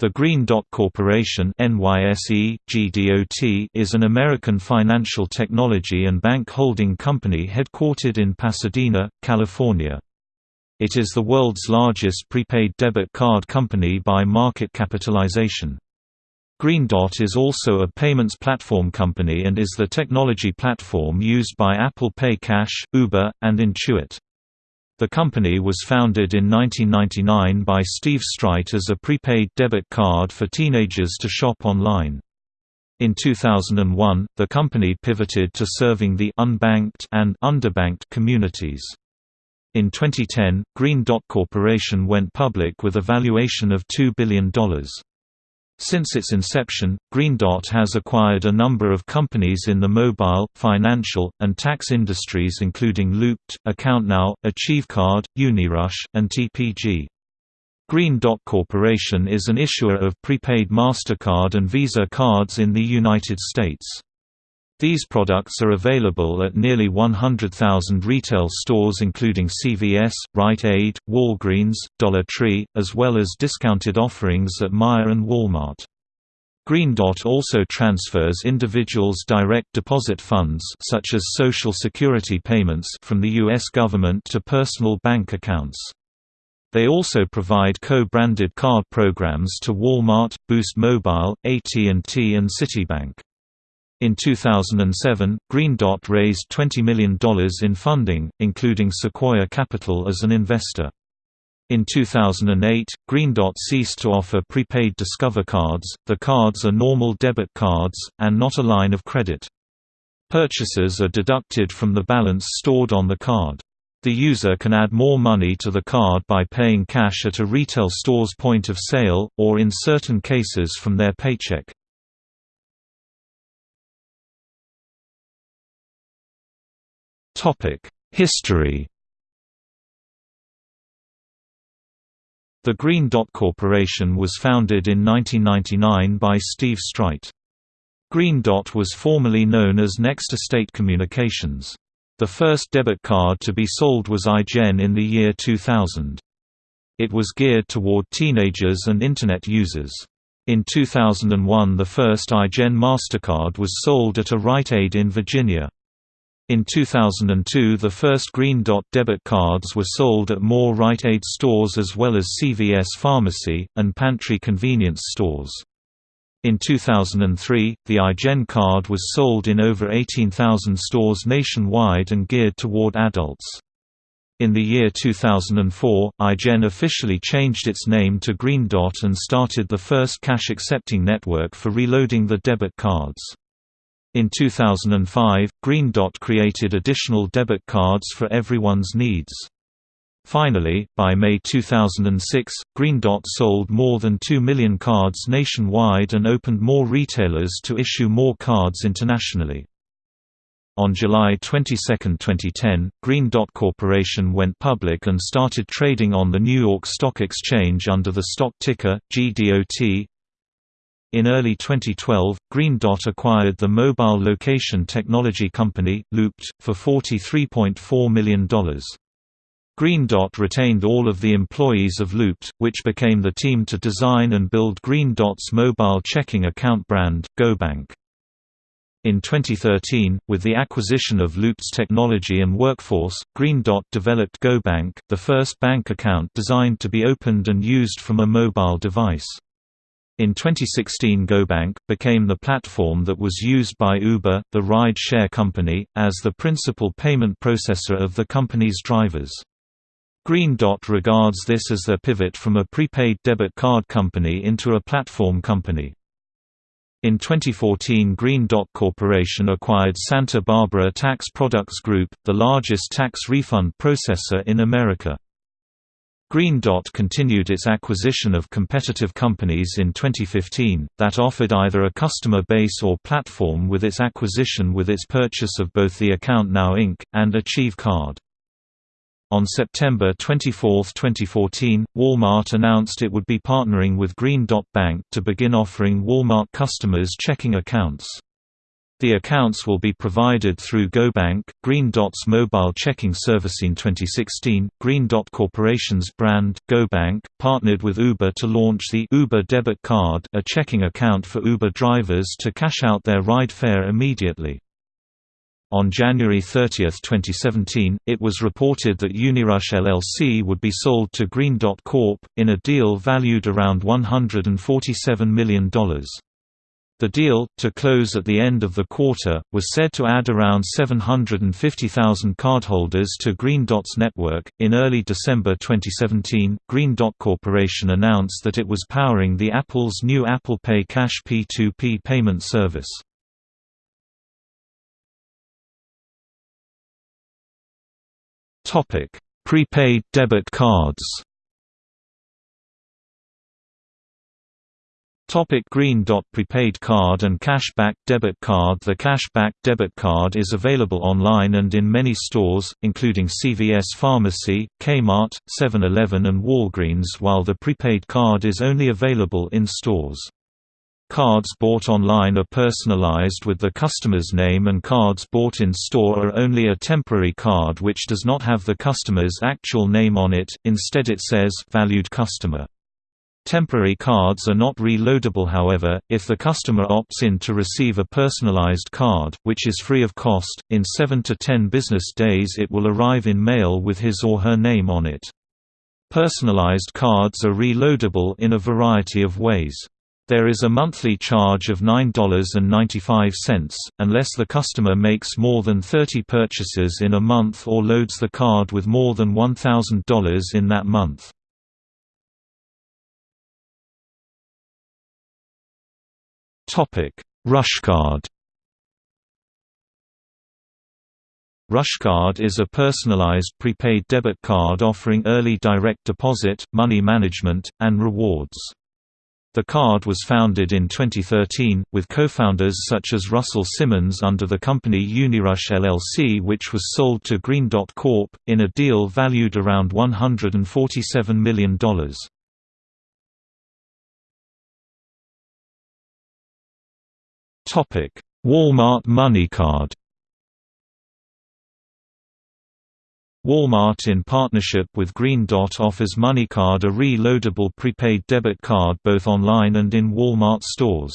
The Green Dot Corporation is an American financial technology and bank holding company headquartered in Pasadena, California. It is the world's largest prepaid debit card company by market capitalization. Green Dot is also a payments platform company and is the technology platform used by Apple Pay Cash, Uber, and Intuit. The company was founded in 1999 by Steve Streit as a prepaid debit card for teenagers to shop online. In 2001, the company pivoted to serving the unbanked and underbanked communities. In 2010, Green Dot Corporation went public with a valuation of $2 billion. Since its inception, Green Dot has acquired a number of companies in the mobile, financial, and tax industries including Looped, AccountNow, AchieveCard, Unirush, and TPG. Green Dot Corporation is an issuer of prepaid MasterCard and Visa cards in the United States. These products are available at nearly 100,000 retail stores including CVS, Rite Aid, Walgreens, Dollar Tree, as well as discounted offerings at Meijer and Walmart. Green Dot also transfers individuals' direct deposit funds such as Social Security payments from the U.S. government to personal bank accounts. They also provide co-branded card programs to Walmart, Boost Mobile, AT&T and Citibank. In 2007, Green Dot raised $20 million in funding, including Sequoia Capital as an investor. In 2008, Green Dot ceased to offer prepaid Discover cards, the cards are normal debit cards, and not a line of credit. Purchases are deducted from the balance stored on the card. The user can add more money to the card by paying cash at a retail store's point of sale, or in certain cases from their paycheck. History The Green Dot Corporation was founded in 1999 by Steve Streit. Green Dot was formerly known as Next Estate Communications. The first debit card to be sold was iGen in the year 2000. It was geared toward teenagers and Internet users. In 2001 the first iGen MasterCard was sold at a Rite Aid in Virginia. In 2002 the first Green Dot debit cards were sold at more Rite Aid stores as well as CVS Pharmacy, and Pantry convenience stores. In 2003, the iGen card was sold in over 18,000 stores nationwide and geared toward adults. In the year 2004, iGen officially changed its name to Green Dot and started the first cash-accepting network for reloading the debit cards. In 2005, Green Dot created additional debit cards for everyone's needs. Finally, by May 2006, Green Dot sold more than 2 million cards nationwide and opened more retailers to issue more cards internationally. On July 22, 2010, Green Dot Corporation went public and started trading on the New York Stock Exchange under the stock ticker, GDOT, in early 2012, Green Dot acquired the mobile location technology company, Looped, for $43.4 million. Green Dot retained all of the employees of Looped, which became the team to design and build Green Dot's mobile checking account brand, GoBank. In 2013, with the acquisition of Looped's technology and workforce, Green Dot developed GoBank, the first bank account designed to be opened and used from a mobile device. In 2016 GoBank, became the platform that was used by Uber, the ride-share company, as the principal payment processor of the company's drivers. Green Dot regards this as their pivot from a prepaid debit card company into a platform company. In 2014 Green Dot Corporation acquired Santa Barbara Tax Products Group, the largest tax refund processor in America. Green Dot continued its acquisition of competitive companies in 2015, that offered either a customer base or platform with its acquisition with its purchase of both the AccountNow Inc., and Achieve Card. On September 24, 2014, Walmart announced it would be partnering with Green Dot Bank to begin offering Walmart customers checking accounts. The accounts will be provided through GoBank, Green Dot's mobile checking service in 2016. Green Dot Corporation's brand, GoBank, partnered with Uber to launch the Uber Debit Card, a checking account for Uber drivers to cash out their ride fare immediately. On January 30, 2017, it was reported that Unirush LLC would be sold to Green Dot Corp., in a deal valued around $147 million. The deal, to close at the end of the quarter, was said to add around 750,000 cardholders to Green Dot's network. In early December 2017, Green Dot Corporation announced that it was powering the Apple's new Apple Pay Cash P2P payment service. Topic: Prepaid debit cards. Topic Green Dot Prepaid Card and Cashback Debit Card The Cashback Debit Card is available online and in many stores, including CVS Pharmacy, Kmart, 7-Eleven and Walgreens while the prepaid card is only available in stores. Cards bought online are personalized with the customer's name and cards bought in store are only a temporary card which does not have the customer's actual name on it, instead it says valued customer. Temporary cards are not reloadable however, if the customer opts in to receive a personalized card, which is free of cost, in 7 to 10 business days it will arrive in mail with his or her name on it. Personalized cards are reloadable in a variety of ways. There is a monthly charge of $9.95, unless the customer makes more than 30 purchases in a month or loads the card with more than $1,000 in that month. Rushcard Rushcard is a personalized prepaid debit card offering early direct deposit, money management, and rewards. The card was founded in 2013, with co-founders such as Russell Simmons under the company Unirush LLC which was sold to Green Dot Corp., in a deal valued around $147 million. Walmart MoneyCard Walmart in partnership with Green Dot offers MoneyCard a reloadable prepaid debit card both online and in Walmart stores.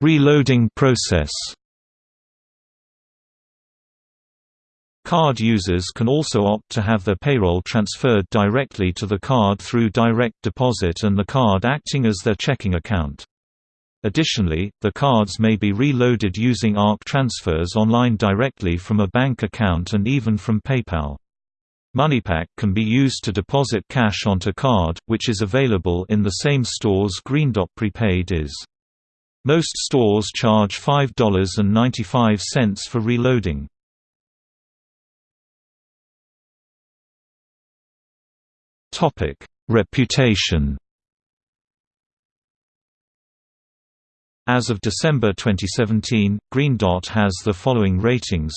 Reloading process Card users can also opt to have their payroll transferred directly to the card through direct deposit and the card acting as their checking account. Additionally, the cards may be reloaded using ARC transfers online directly from a bank account and even from PayPal. MoneyPack can be used to deposit cash onto card, which is available in the same stores Green Dot Prepaid is. Most stores charge $5.95 for reloading. Topic: Reputation. As of December 2017, Green Dot has the following ratings.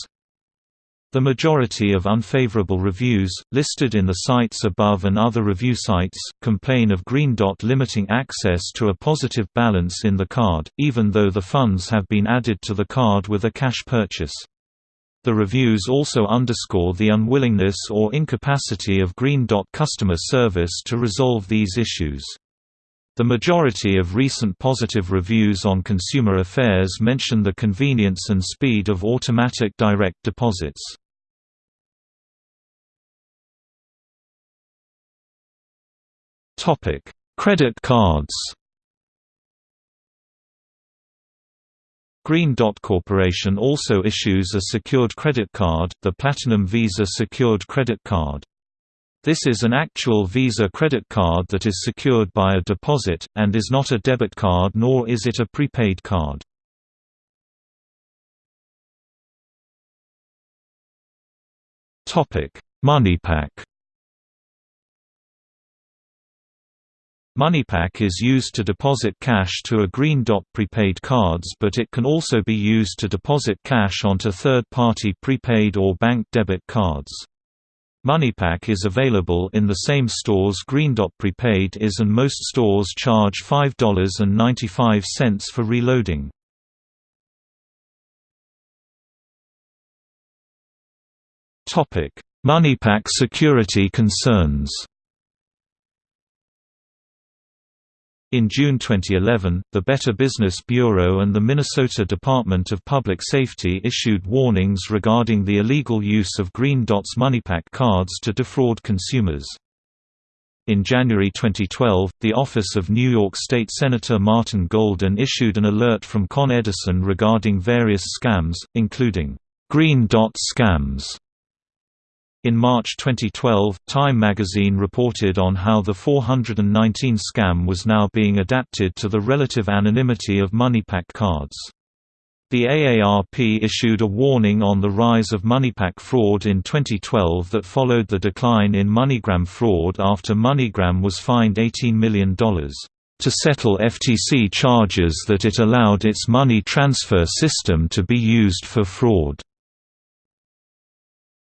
The majority of unfavorable reviews, listed in the sites above and other review sites, complain of Green Dot limiting access to a positive balance in the card, even though the funds have been added to the card with a cash purchase. The reviews also underscore the unwillingness or incapacity of Green Dot customer service to resolve these issues. The majority of recent positive reviews on consumer affairs mention the convenience and speed of automatic direct deposits. Credit cards Green Dot Corporation also issues a secured credit card, the Platinum Visa Secured Credit Card. This is an actual Visa credit card that is secured by a deposit, and is not a debit card nor is it a prepaid card. MoneyPack MoneyPack is used to deposit cash to a Green Dot prepaid cards but it can also be used to deposit cash onto third-party prepaid or bank debit cards. MoneyPack is available in the same stores Green Dot Prepaid is and most stores charge $5.95 for reloading. MoneyPack security concerns In June 2011, the Better Business Bureau and the Minnesota Department of Public Safety issued warnings regarding the illegal use of Green Dot's MoneyPack cards to defraud consumers. In January 2012, the office of New York State Senator Martin Golden issued an alert from Con Edison regarding various scams, including Green Dot scams in March 2012, Time magazine reported on how the 419 scam was now being adapted to the relative anonymity of MoneyPack cards. The AARP issued a warning on the rise of MoneyPack fraud in 2012 that followed the decline in MoneyGram fraud after MoneyGram was fined $18 million to settle FTC charges that it allowed its money transfer system to be used for fraud.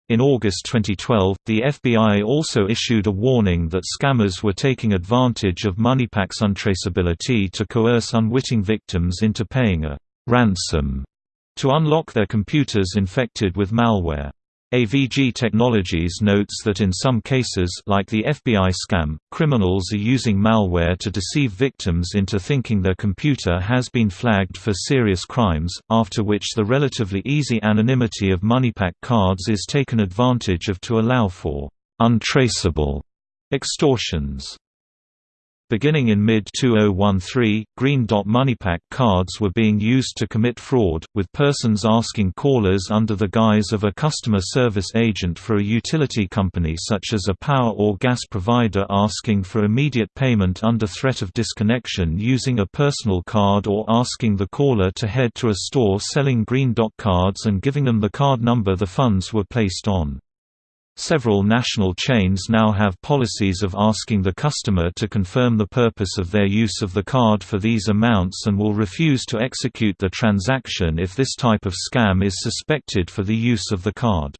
In August 2012, the FBI also issued a warning that scammers were taking advantage of MoneyPack's untraceability to coerce unwitting victims into paying a ransom to unlock their computers infected with malware. AVG Technologies notes that in some cases like the FBI scam, criminals are using malware to deceive victims into thinking their computer has been flagged for serious crimes, after which the relatively easy anonymity of MoneyPack cards is taken advantage of to allow for untraceable extortions. Beginning in mid-2013, Green Dot MoneyPack cards were being used to commit fraud, with persons asking callers under the guise of a customer service agent for a utility company such as a power or gas provider asking for immediate payment under threat of disconnection using a personal card or asking the caller to head to a store selling Green Dot cards and giving them the card number the funds were placed on. Several national chains now have policies of asking the customer to confirm the purpose of their use of the card for these amounts and will refuse to execute the transaction if this type of scam is suspected for the use of the card.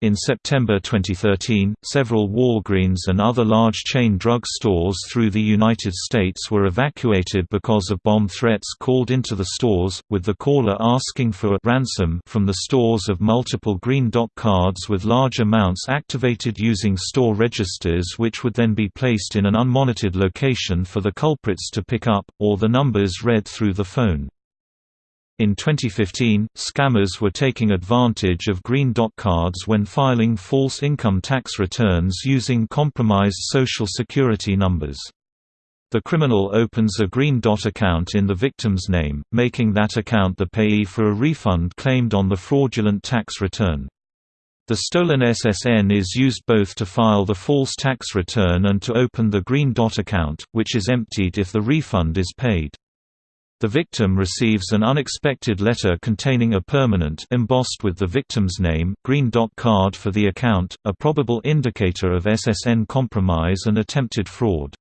In September 2013, several Walgreens and other large chain drug stores through the United States were evacuated because of bomb threats called into the stores, with the caller asking for a ransom from the stores of multiple Green Dot cards with large amounts activated using store registers which would then be placed in an unmonitored location for the culprits to pick up, or the numbers read through the phone. In 2015, scammers were taking advantage of Green Dot cards when filing false income tax returns using compromised Social Security numbers. The criminal opens a Green Dot account in the victim's name, making that account the payee for a refund claimed on the fraudulent tax return. The stolen SSN is used both to file the false tax return and to open the Green Dot account, which is emptied if the refund is paid. The victim receives an unexpected letter containing a permanent embossed with the victim's name green dot card for the account, a probable indicator of SSN compromise and attempted fraud.